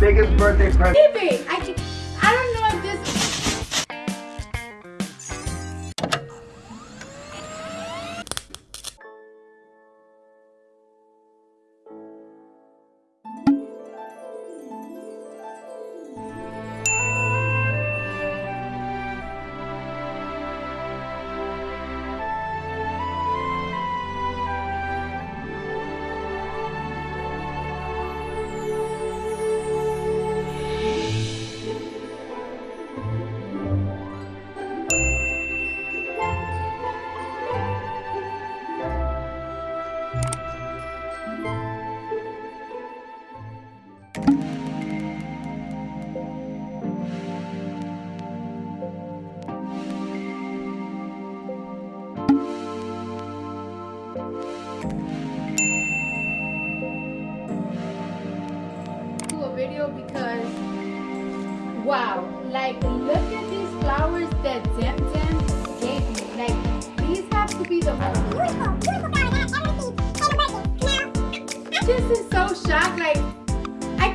Biggest birthday present. Baby, I because wow like look at these flowers that gave me. Like these have to be the most beautiful beautiful I've ever seen this is so shocked like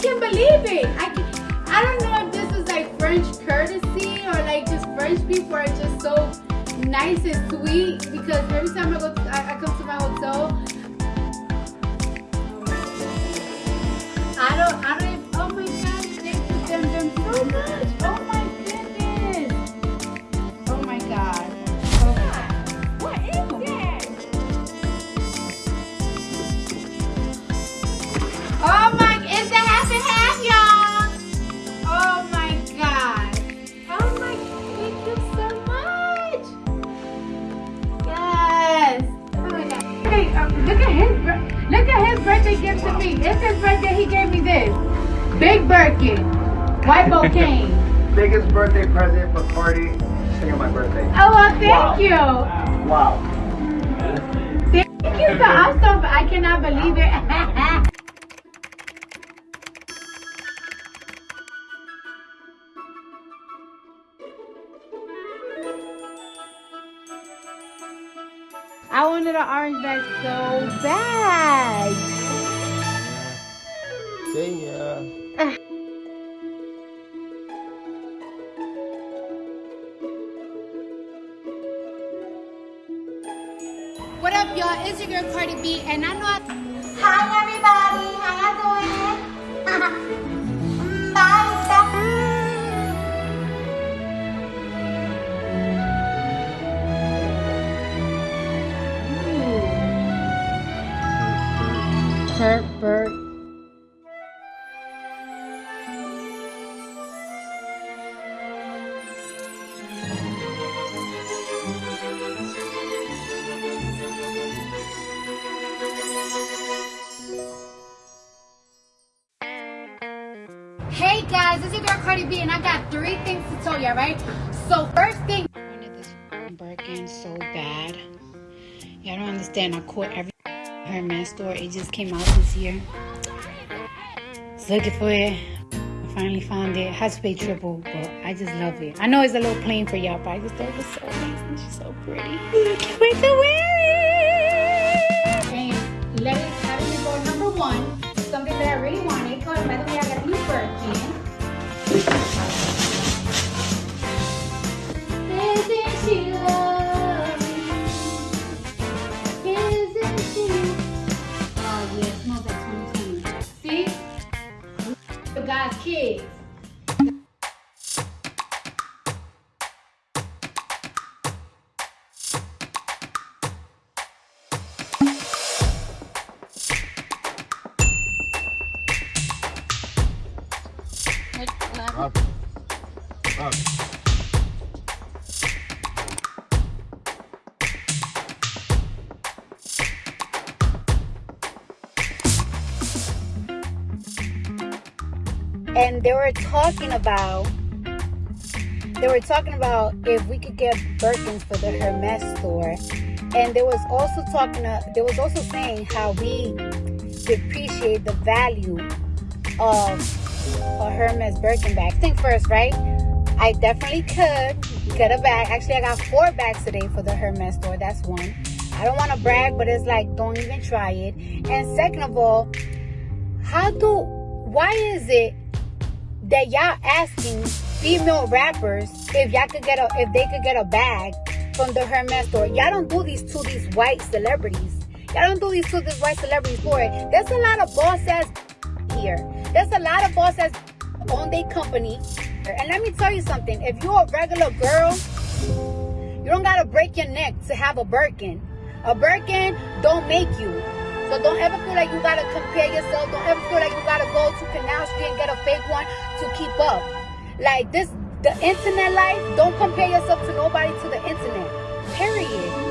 can't believe it. I can I don't know if this is like French courtesy or like just French people are just so nice and sweet because every time I go to, I, I come to my hotel look at his, look at his birthday gift to me. It's his birthday, he gave me this. Big Birkin. White bouquet. Biggest birthday present for party. Singing my birthday. Oh, well, thank Wow. you. Wow. Thank you so so I cannot believe it. I wanted an orange bag so bad. See ya. Uh, what up, y'all? It's your girl Cardi B, and I know I. Hi, Herbert. Hey guys, this is your girl Cardi B, and I got three things to tell you, right? So first thing, I wanted this Birkin so bad. Y'all don't understand. I caught every Hermes store. It just came out this year. Was looking for it. I finally found it. Had to pay triple, but I just love it. I know it's a little plain for y'all, but I just thought it was so amazing. she's so pretty. Can't wait to wear it. The God's kids. Up. Up. And they were talking about they were talking about if we could get Birkins for the Hermes store, and there was also talking. Uh, there was also saying how we depreciate the value of a Hermes Birkin bag. Think first, right? I definitely could get a bag. Actually, I got four bags today for the Hermes store. That's one. I don't want to brag, but it's like don't even try it. And second of all, how do why is it that y'all asking female rappers if y'all could get a if they could get a bag from the Hermes store. Y'all don't do these to these white celebrities. Y'all don't do these to these white celebrities for it. There's a lot of boss ass here. There's a lot of boss ass on their company. And let me tell you something. If you're a regular girl, you don't gotta break your neck to have a Birkin. A Birkin don't make you. So don't ever feel like you gotta compare yourself. Don't ever feel like you gotta fake one to keep up. Like this, the internet life, don't compare yourself to nobody to the internet. Period.